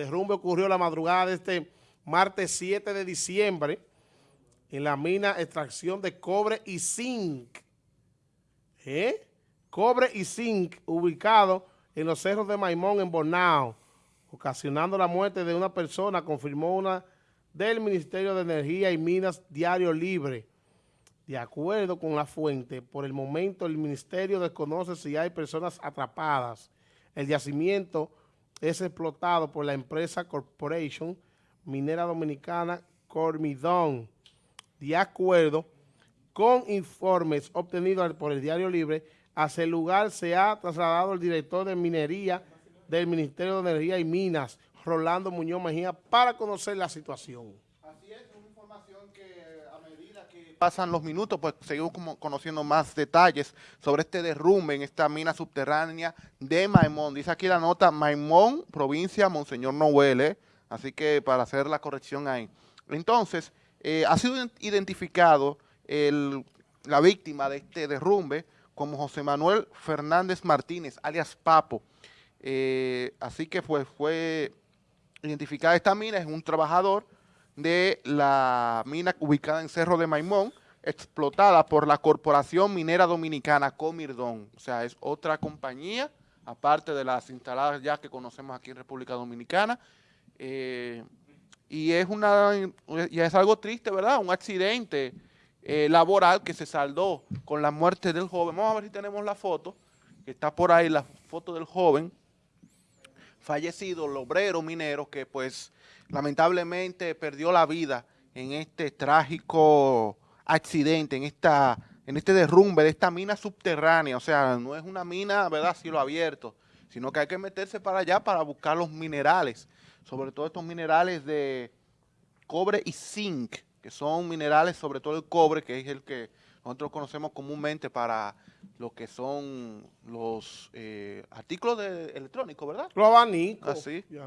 derrumbe ocurrió la madrugada de este martes 7 de diciembre en la mina extracción de cobre y zinc. ¿Eh? Cobre y zinc ubicado en los cerros de Maimón en Bornao, ocasionando la muerte de una persona, confirmó una del Ministerio de Energía y Minas Diario Libre. De acuerdo con la fuente, por el momento el Ministerio desconoce si hay personas atrapadas. El yacimiento es explotado por la empresa Corporation Minera Dominicana Cormidón. De acuerdo con informes obtenidos por el Diario Libre, hacia el lugar se ha trasladado el director de minería del Ministerio de Energía y Minas, Rolando Muñoz Mejía, para conocer la situación. Así es, una información que a medida que pasan los minutos, pues seguimos como conociendo más detalles sobre este derrumbe en esta mina subterránea de Maimón. Dice aquí la nota, Maimón, provincia Monseñor Noel, así que para hacer la corrección ahí. Entonces, eh, ha sido identificado la víctima de este derrumbe como José Manuel Fernández Martínez, alias Papo. Eh, así que pues fue identificada esta mina, es un trabajador de la mina ubicada en Cerro de Maimón, explotada por la Corporación Minera Dominicana, Comirdón. O sea, es otra compañía, aparte de las instaladas ya que conocemos aquí en República Dominicana. Eh, y es una y es algo triste, ¿verdad? Un accidente eh, laboral que se saldó con la muerte del joven. Vamos a ver si tenemos la foto, que está por ahí la foto del joven fallecido, el obrero minero que pues lamentablemente perdió la vida en este trágico accidente, en esta en este derrumbe de esta mina subterránea, o sea, no es una mina, ¿verdad?, cielo abierto, sino que hay que meterse para allá para buscar los minerales, sobre todo estos minerales de cobre y zinc, que son minerales, sobre todo el cobre, que es el que nosotros conocemos comúnmente para lo que son los eh, artículos de, electrónicos, ¿verdad? Los abanicos. Así. Ah,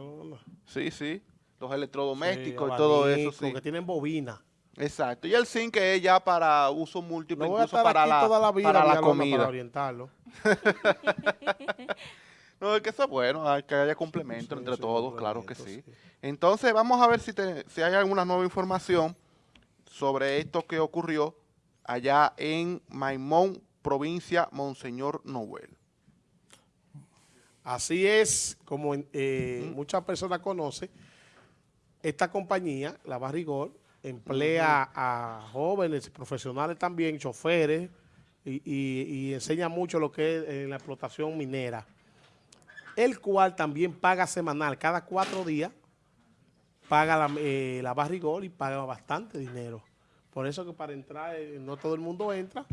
sí, sí. Los electrodomésticos y todo eso, sí. que tienen bobina. Exacto. Y el zinc es ya para uso múltiple, incluso para la, para la comida. Para orientarlo. no, es que eso es bueno, que haya complemento entre todos, claro que sí. Entonces, vamos a ver si, si hay alguna nueva información sobre esto que ocurrió allá en Maimón, provincia Monseñor Noel. Así es, como eh, muchas personas conocen, esta compañía, la Barrigol, emplea a jóvenes, profesionales también, choferes, y, enseña mucho lo que es eh, la explotación minera, el cual también paga semanal, cada cuatro días, paga la, eh, la Barrigol y paga bastante dinero. Por eso que para entrar, eh, no todo el mundo entra,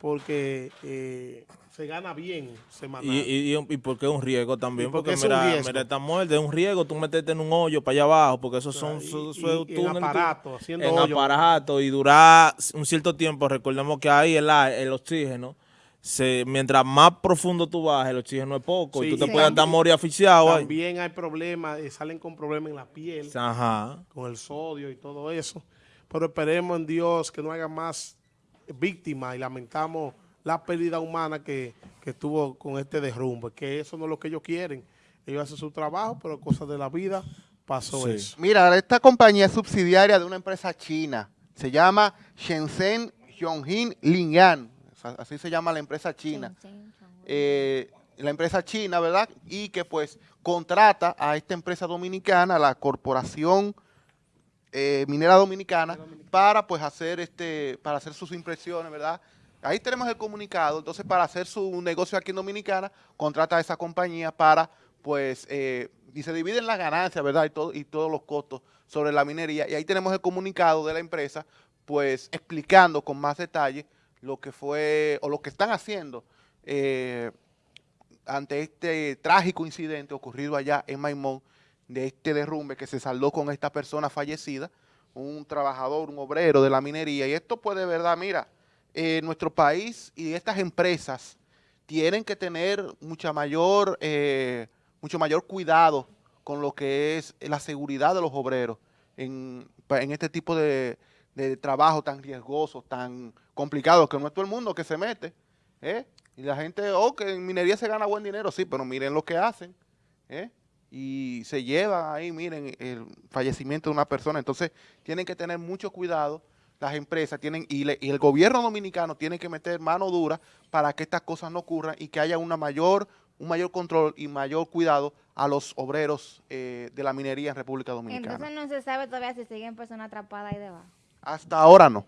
porque eh, se gana bien semanal. Y, y, porque es un riesgo también, porque, mira, mira, esta muerte es un riesgo, tú meterte en un hoyo para allá abajo, porque esos son y, en aparato, haciendo en aparato, y durar un cierto tiempo, recordemos que ahí el, el oxígeno, se, mientras más profundo tú vas, el oxígeno es poco, y tú te puedes andar morir asfixiado. También hay problemas, eh, salen con problemas en la piel, con el sodio y todo eso pero esperemos en Dios que no haya más víctimas y lamentamos la pérdida humana que, que tuvo con este derrumbe, que eso no es lo que ellos quieren. Ellos hacen su trabajo, pero cosas de la vida pasó eso. Mira, esta compañía es subsidiaria de una empresa china, se llama Shenzhen Yonghin Lingyang, así se llama la empresa china. Eh, la empresa china, ¿verdad? Y que pues contrata a esta empresa dominicana, la Corporación eh, minera dominicana para pues hacer este para hacer sus impresiones, ¿verdad? Ahí tenemos el comunicado, entonces para hacer su negocio aquí en Dominicana, contrata a esa compañía para pues eh, y se dividen las ganancias, ¿verdad? Y, todo, y todos los costos sobre la minería. Y ahí tenemos el comunicado de la empresa, pues explicando con más detalle lo que fue o lo que están haciendo eh, ante este trágico incidente ocurrido allá en Maimón, de este derrumbe que se saldó con esta persona fallecida, un trabajador, un obrero de la minería. Y esto puede, verdad, mira, eh, nuestro país y estas empresas tienen que tener mucha mayor, eh, mucho mayor cuidado con lo que es la seguridad de los obreros en, este tipo de, trabajo tan riesgoso, tan complicado, que no es todo el mundo que se mete. ¿eh? Y la gente, oh, que en minería se gana buen dinero, sí, pero miren lo que hacen. ¿eh? Y se lleva ahí, miren, el fallecimiento de una persona. Entonces, tienen que tener mucho cuidado las empresas tienen y, le- y el gobierno dominicano tiene que meter mano dura para que estas cosas no ocurran y que haya una mayor, un mayor control y mayor cuidado a los obreros eh, de la minería en República Dominicana. Entonces no se sabe todavía si siguen personas atrapadas ahí debajo. Hasta ahora no.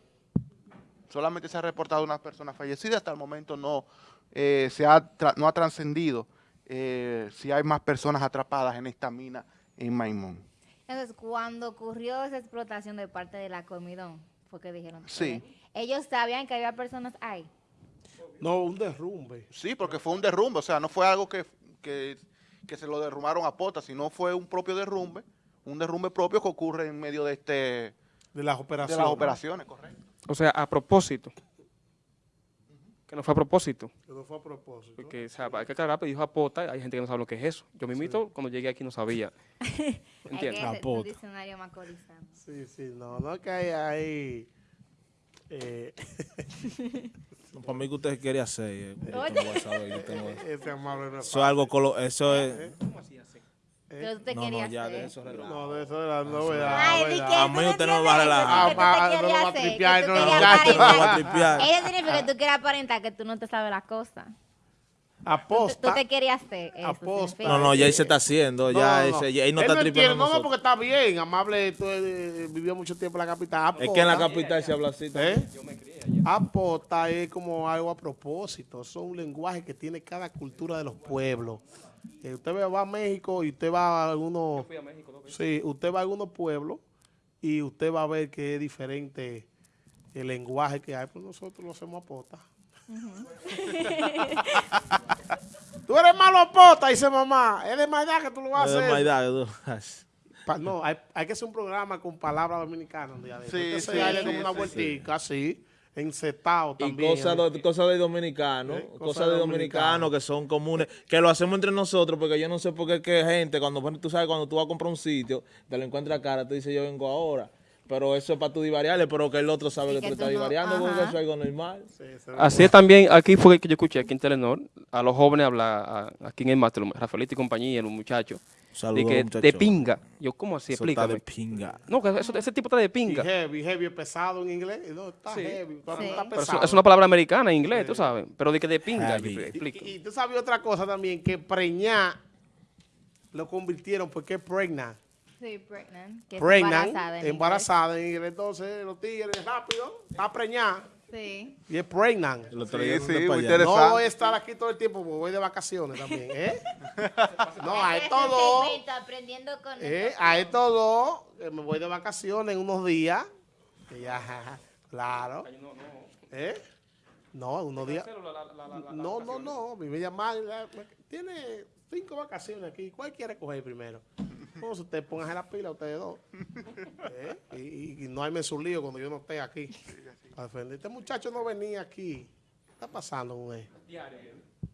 Solamente se ha reportado una persona fallecida. Hasta el momento no, eh, se ha no ha trascendido eh, si hay más personas atrapadas en esta mina en Maimón. Entonces, cuando ocurrió esa explotación de parte de la comidón, fue que dijeron. Sí. Ellos sabían que había personas ahí. No, un derrumbe. Sí, porque fue un derrumbe. O sea, no fue algo que, que, que se lo derrumbaron a pota, sino fue un propio derrumbe. Un derrumbe propio que ocurre en medio de, este, De las de operaciones. las operaciones, correcto. O sea, a propósito. Que no fue a propósito. Que no fue a propósito. Porque, o sea, hay que aclarar, pero dijo apota, hay gente que no sabe lo que es eso. Yo mismito, cuando llegué aquí, no sabía. Hay ¿Entiendes? que un Apota. diccionario macorizano. Sí, sí, no, no es que hay ahí. eh, No, Para mí que usted quiere hacer. eh, yo Oye. a saber, yo tengo eso. ese amable no es Eso es algo, colo- eso es... Pero usted No, quería no, ya hacer. de eso relaja. No, de eso de la novedad. Ay, A mí no usted no me va a relajar. Ah, te no va a tripear, no. No va a tripear. Eso significa que tú quieres aparentar que tú no te sabes las cosas. Tú, tú Aposta. te querías hacer eso. Aposta. No, no, ya él se está haciendo, ya ese- ya él no está entiende, tripeando No, no, porque está bien. Amable, tú eh, vivió mucho tiempo en la capital. Es que en la Aposta. capital se habla así. ¿Eh? Apota es como algo a propósito. Eso es un lenguaje que tiene cada cultura de los pueblos. Eh, usted va a México y usted va a algunos. Sí, usted va a algunos pueblos y usted va a ver que es diferente el lenguaje que hay. Pues nosotros lo hacemos apota. tú eres malo apota, dice mamá. Es de maldad que tú lo vas Es a de hacer. maldad, tú- Pa- no, hay, hay que hacer un programa con palabras dominicanas un día de Sí, sí, sí, como una sí, vueltica así, Y también. cosas de, cosas de dominicanos, ¿Eh? Cosas de de dominicanos. dominicanos que son comunes, que lo hacemos entre nosotros, porque yo no sé por qué que gente, cuando tú sabes, cuando tú vas a comprar un sitio, te lo encuentras cara, tú dices yo vengo ahora. Pero eso es para tú divariarle, pero que el otro sabe Y que, que tú estás no- divariando, porque eso es algo normal. Sí, sí. Así es también, aquí fue que yo escuché, aquí en Telenor, a los jóvenes hablar, a- aquí en el máster, Rafaelito y compañía, los muchachos, Saludos, de que de pinga. Yo, ¿cómo así? Eso está de Explícame. pinga. No, que eso- ese tipo está de Y pinga. heavy, heavy es pesado en inglés. No, está Sí. heavy. Está, Sí. está pesado. eso- es una palabra americana en inglés, tú sabes. Pero de que de pinga, yo y, explico. y tú sabes otra cosa también, que preñar lo convirtieron porque es pregnant. Sí, pregnant. Que es Pregnant, embarazada. en embarazada en inglés. Entonces los tigres rápido, está preñada. Sí. y es pregnant. El otro día sí, muy interesante. No voy a estar aquí todo el tiempo porque voy de vacaciones también, ¿eh? No, a estos dos. Segmento, aprendiendo con Eh, estos a estos dos, que me voy de vacaciones en unos días. ya, claro. ¿Eh? No, unos días. No, no, no. A mí me llamaron. eh, Tiene cinco vacaciones aquí. ¿Cuál quiere coger primero? No, si usted póngase la pila, ustedes dos. ¿Eh? Y, y- y no hay su lío cuando yo no esté aquí. Este muchacho no venía aquí. ¿Qué está pasando con él?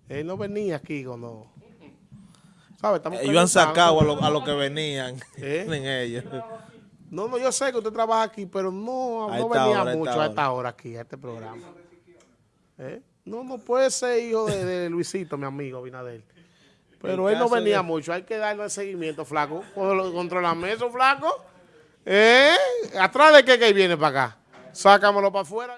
Él no venía aquí cuando. ¿Sabe? Estamos Ellos han sacado a preguntando. lo, a lo que venían ¿Eh? en ellos. No, no, yo sé que usted trabaja aquí, pero no, no venía hora, a esta mucho a esta hora aquí, a este programa. ¿Eh? No, no puede ser hijo de, de Luisito, mi amigo Binader. Pero él no venía de- mucho, hay que darle el seguimiento, flaco. Controlame eso, flaco. ¿Eh? ¿Atrás de qué que viene para acá? Sácamelo para afuera.